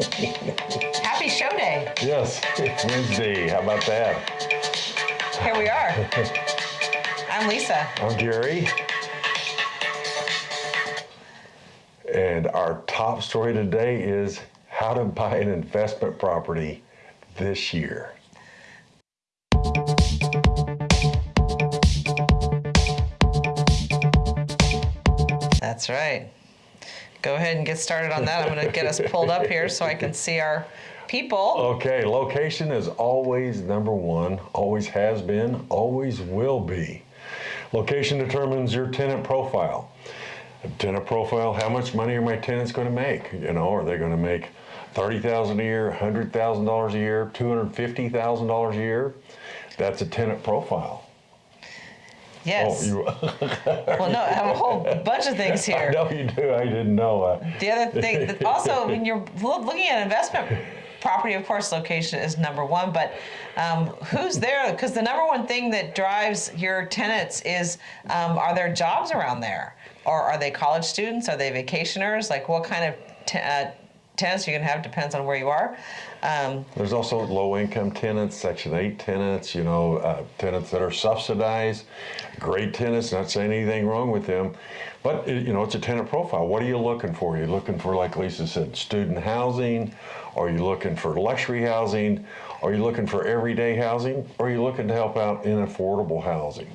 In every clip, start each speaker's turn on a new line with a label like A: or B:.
A: Happy show day.
B: Yes, it's Wednesday. How about that?
A: Here we are. I'm Lisa.
B: I'm Gary. And our top story today is how to buy an investment property this year.
A: That's right. Go ahead and get started on that. I'm going to get us pulled up here so I can see our people.
B: Okay, location is always number one, always has been, always will be. Location determines your tenant profile. Tenant profile, how much money are my tenants going to make? You know, are they going to make thirty thousand a year, hundred thousand dollars a year, two hundred fifty thousand dollars a year? That's a tenant profile.
A: Yes.
B: Oh, you,
A: well, no, I have a whole bunch of things here.
B: No, you do. I didn't know. Uh,
A: The other thing, also, when you're looking at investment property, of course, location is number one, but um, who's there? Because the number one thing that drives your tenants is um, are there jobs around there? Or are they college students? Are they vacationers? Like what kind of uh, tenants going to have depends on where you are. Um,
B: There's also low-income tenants, Section 8 tenants, you know, uh, tenants that are subsidized. Great tenants, not saying anything wrong with them, but it- you know, it's a tenant profile. What are you looking for? Are you looking for, like Lisa said, student housing? Are you looking for luxury housing? Are you looking for everyday housing? Or are you looking to help out in affordable housing?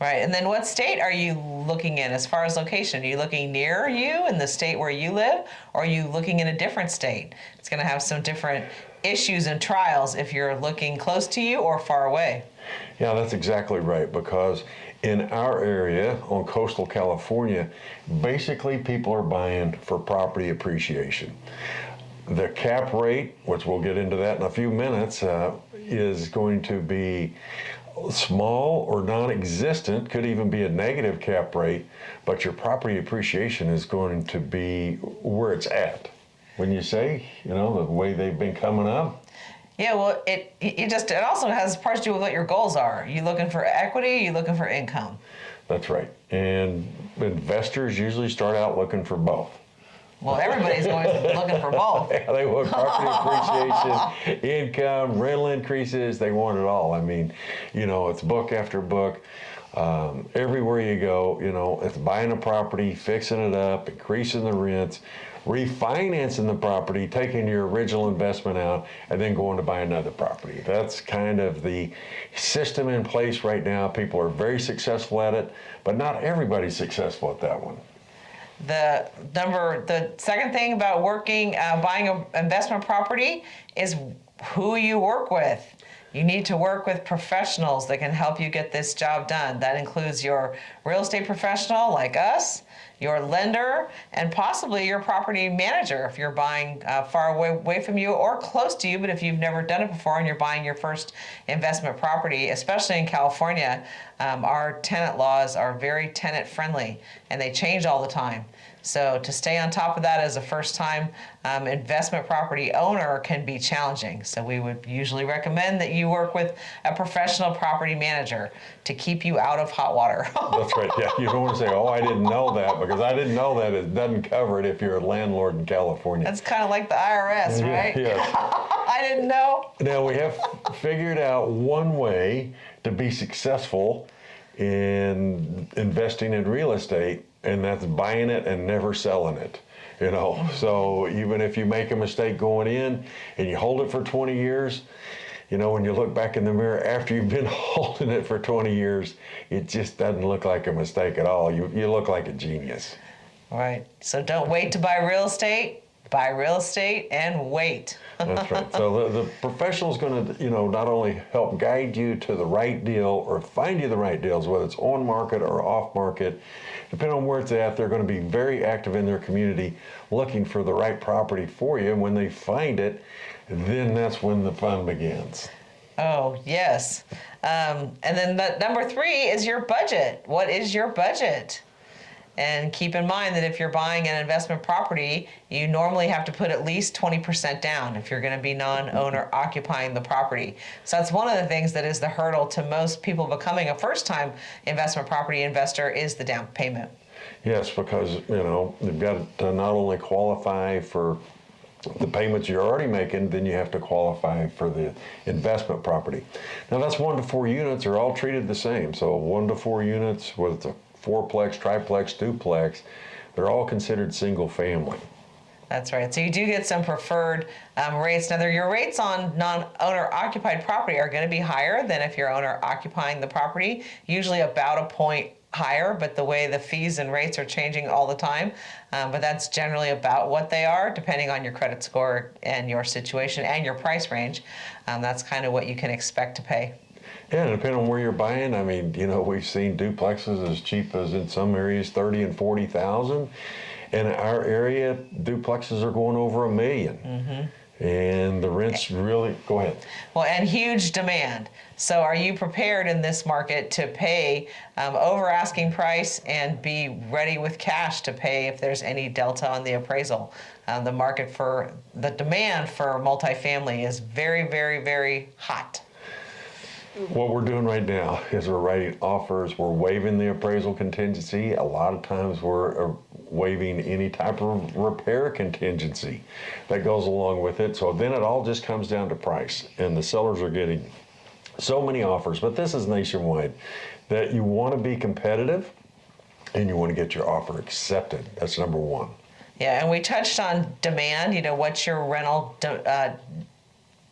A: Right, and then what state are you looking in as far as location? Are you looking near you in the state where you live, or are you looking in a different state? It's going to have some different issues and trials if you're looking close to you or far away.
B: Yeah, that's exactly right. Because in our area on coastal California, basically people are buying for property appreciation. The cap rate, which we'll get into that in a few minutes, uh, is going to be small or non-existent, could even be a negative cap rate, but your property appreciation is going to be where it's at. When you say, you know, the way they've been coming up,
A: Yeah, well, it it just it also has parts to do with what your goals are. you looking for equity? you looking for income?
B: that's right. And investors usually start out looking for both.
A: Well, everybody's going looking for both.
B: Yeah, they want property appreciation, income, rental increases. They want it all. I mean, you know, it's book after book. Um, everywhere you go, you know, it's buying a property, fixing it up, increasing the rents, refinancing the property, taking your original investment out, and then going to buy another property. That's kind of the system in place right now. People are very successful at it, but not everybody's successful at that one.
A: The number, the second thing about working, uh, buying an investment property is who you work with. You need to work with professionals that can help you get this job done. That includes your real estate professional like us, your lender, and possibly your property manager if you're buying uh, far away, away from you or close to you. But if you've never done it before and you're buying your first investment property, especially in California, um, our tenant laws are very tenant friendly and they change all the time. So to stay on top of that as a first-time um, investment property owner can be challenging. So we would usually recommend that you work with a professional property manager to keep you out of hot water.
B: That's right. Yeah, you don't want to say, "Oh, I didn't know that," because I didn't know that. It doesn't cover it if you're a landlord in California.
A: That's kind of like the IRS, right?
B: Yes.
A: I didn't know.
B: Now we have figured out one way to be successful in investing in real estate, and that's buying it and never selling it. You know, so even if you make a mistake going in and you hold it for 20 years, you know, when you look back in the mirror after you've been holding it for 20 years, it just doesn't look like a mistake at all. You, you look like a genius.
A: Right. So don't wait to buy real estate. Buy real estate and wait.
B: That's right. So the, the professional is going to, you know, not only help guide you to the right deal or find you the right deals, whether it's on market or off market, depending on where it's at, they're going to be very active in their community looking for the right property for you. And when they find it, then that's when the fun begins.
A: Oh, yes. Um, and then the, number three is your budget. What is your budget? And keep in mind that if you're buying an investment property, you normally have to put at least 20% down if you're going to be non owner occupying the property. So that's one of the things that is the hurdle to most people becoming a first time investment property investor is the down payment.
B: Yes, because, you know, they've got to not only qualify for the payments you're already making, then you have to qualify for the investment property. Now that's one to four units are all treated the same. So one to four units, with fourplex, triplex, duplex, they're all considered single family.
A: That's right. So you do get some preferred um, rates. Now, your rates on non-owner occupied property are going to be higher than if you're owner occupying the property. Usually about a point higher, but the way the fees and rates are changing all the time. Um, but that's generally about what they are, depending on your credit score and your situation and your price range. Um, that's kind of what you can expect to pay.
B: Yeah, and depending on where you're buying, I mean, you know, we've seen duplexes as cheap as in some areas thirty and forty thousand. In our area, duplexes are going over a 1000000
A: Mm-hmm.
B: And the rents really, go ahead.
A: Well, and huge demand. So, are you prepared in this market to pay um, over asking price and be ready with cash to pay if there's any delta on the appraisal? Um, the market for the demand for multifamily is very, very, very hot.
B: What we're doing right now is we're writing offers, we're waiving the appraisal contingency. A lot of times we're uh, waiving any type of repair contingency that goes along with it. So then it all just comes down to price, and the sellers are getting so many offers, but this is nationwide, that you want to be competitive and you want to get your offer accepted. That's number one.
A: Yeah, and we touched on demand. You know, what's your rental de- uh,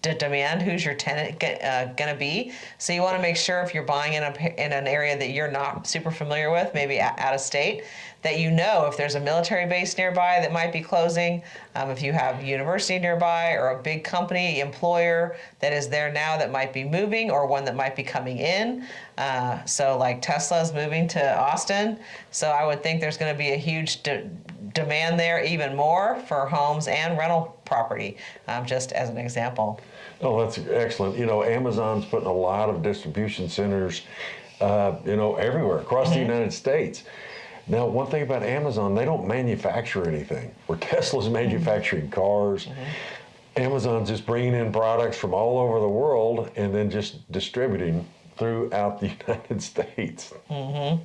A: de- demand? Who's your tenant uh, going to be? So you want to make sure if you're buying in a in an area that you're not super familiar with, maybe out of state, that you know if there's a military base nearby that might be closing, um, if you have university nearby or a big company employer that is there now that might be moving or one that might be coming in. Uh, so like Tesla's moving to Austin, so I would think there's going to be a huge de- demand there even more for homes and rental property, um, just as an example.
B: Oh, that's excellent. You know, Amazon's putting a lot of distribution centers, uh, you know, everywhere across mm-hmm. the United States. Now, one thing about Amazon, they don't manufacture anything. Where Tesla's manufacturing cars, mm-hmm. Amazon's just bringing in products from all over the world and then just distributing throughout the United States.
A: Mm-hmm.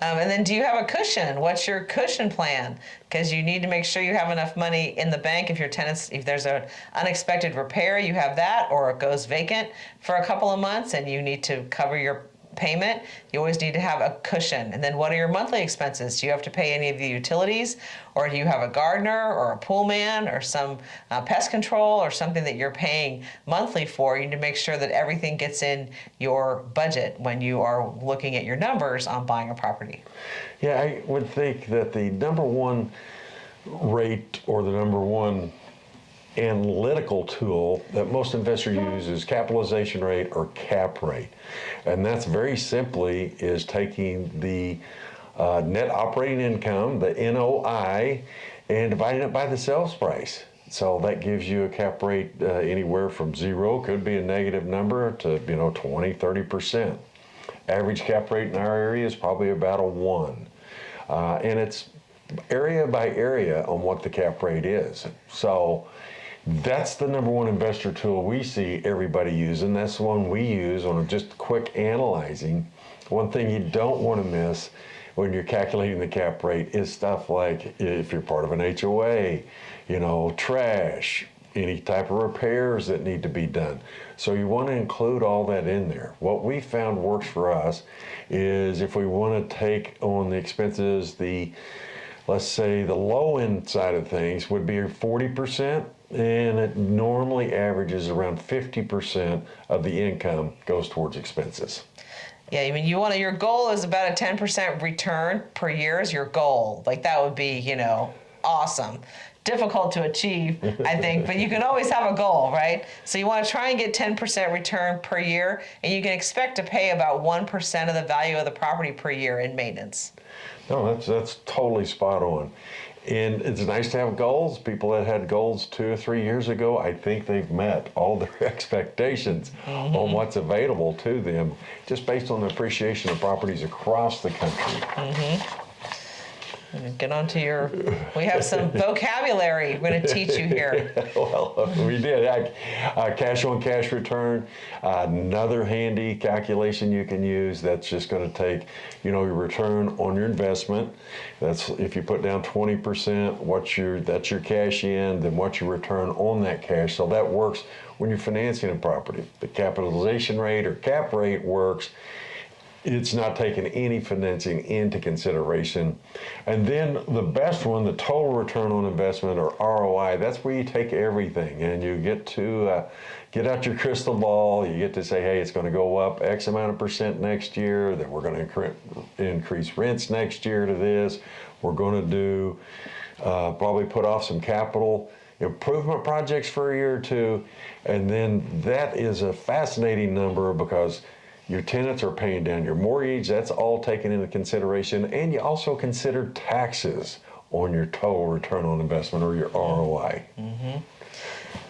A: Um, and then, do you have a cushion? What's your cushion plan? Because you need to make sure you have enough money in the bank if your tenants, if there's an unexpected repair, you have that, or it goes vacant for a couple of months, and you need to cover your payment, you always need to have a cushion. And then what are your monthly expenses? Do you have to pay any of the utilities? Or do you have a gardener or a pool man or some uh, pest control or something that you're paying monthly for? You need to make sure that everything gets in your budget when you are looking at your numbers on buying a property.
B: Yeah, I would think that the number one rate or the number one analytical tool that most investors use is capitalization rate or cap rate. And that's very simply is taking the uh, net operating income, the NOI, and dividing it by the sales price. So that gives you a cap rate uh, anywhere from zero, could be a negative number, to you know 20, 30 percent. Average cap rate in our area is probably about a one, uh, and it's area by area on what the cap rate is. So that's the number one investor tool we see everybody using. That's the one we use on just quick analyzing. One thing you don't want to miss when you're calculating the cap rate is stuff like if you're part of an HOA, you know, trash, any type of repairs that need to be done. So you want to include all that in there. What we found works for us is if we want to take on the expenses, the let's say the low end side of things would be 40% and it normally averages around 50% of the income goes towards expenses.
A: Yeah, I mean, you want to, your goal is about a 10% return per year is your goal. Like that would be, you know, awesome. Difficult to achieve, I think, but you can always have a goal, right? So you want to try and get 10% return per year, and you can expect to pay about 1% of the value of the property per year in maintenance.
B: No, that's that's totally spot on. And it's nice to have goals. People that had goals two or three years ago, I think they've met all their expectations mm-hmm. on what's available to them just based on the appreciation of properties across the country.
A: Mm-hmm. Get onto your. We have some vocabulary we're going to teach you here.
B: well, we did. Uh, cash on cash return, uh, another handy calculation you can use. That's just going to take, you know, your return on your investment. That's if you put down 20%, what's your that's your cash in, then what's your return on that cash. So that works when you're financing a property. The capitalization rate or cap rate works it's not taking any financing into consideration. And then the best one, the total return on investment or ROI, that's where you take everything and you get to uh, get out your crystal ball. You get to say, hey, it's going to go up X amount of percent next year, that we're going to incre- increase rents next year to this. We're going to do uh, probably put off some capital improvement projects for a year or two. And then that is a fascinating number because your tenants are paying down your mortgage, that's all taken into consideration. And you also consider taxes on your total return on investment or your ROI. Mm-hmm.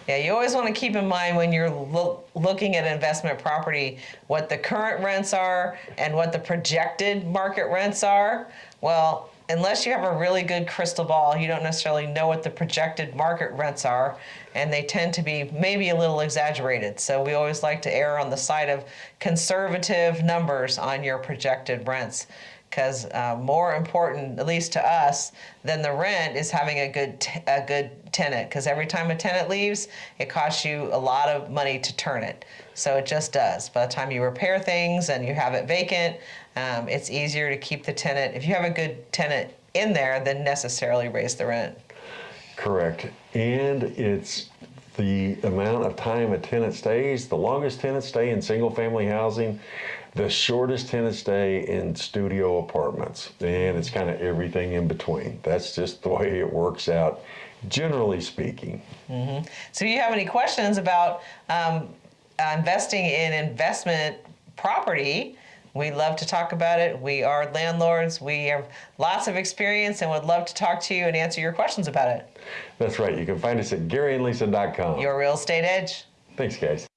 A: Yeah, you always want to keep in mind when you're loo- looking at investment property what the current rents are and what the projected market rents are. Well, unless you have a really good crystal ball, you don't necessarily know what the projected market rents are, and they tend to be maybe a little exaggerated. So we always like to err on the side of conservative numbers on your projected rents because uh, more important, at least to us, than the rent is having a good a good tenant. Because every time a tenant leaves, it costs you a lot of money to turn it. So it just does. By the time you repair things and you have it vacant, um, it's easier to keep the tenant. If you have a good tenant in there, than necessarily raise the rent.
B: Correct. And it's the amount of time a tenant stays. The longest tenants stay in single family housing, the shortest tenants stay in studio apartments. And it's kind of everything in between. That's just the way it works out, generally speaking.
A: So, if you have any questions about um, uh, investing in investment property, we love to talk about it. We are landlords. We have lots of experience and would love to talk to you and answer your questions about it.
B: That's right. You can find us at GaryandLisa.com.
A: Your real estate edge.
B: Thanks, guys.